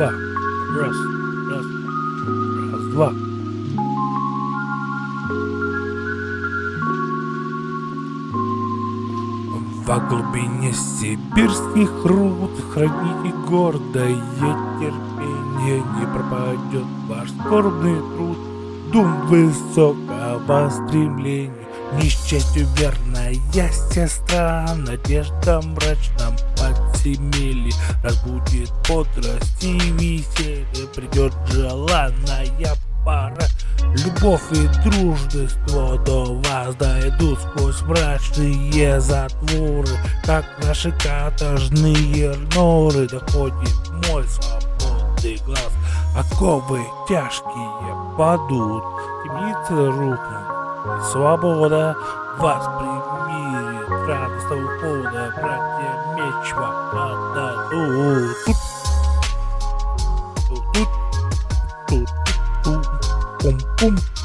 два. Раз, раз, раз, два. Во глубине сибирских руд Храните гордое терпение Не пропадет ваш скорбный труд Дум высокого стремления Несчастью верная сестра Надежда мрачном подземелье Разбудит бодрость и веселье Придет желанная пора Любовь и дружество до вас дойдут сквозь мрачные затворы, Как наши каторжные норы доходит мой свободный глаз. Оковы тяжкие падут, темницы рухнут, и свобода вас примирит. Радостного повода братья меч вам отдадут. Тут, тут, тут, тут. Пум-пум.